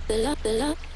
the, love, the love.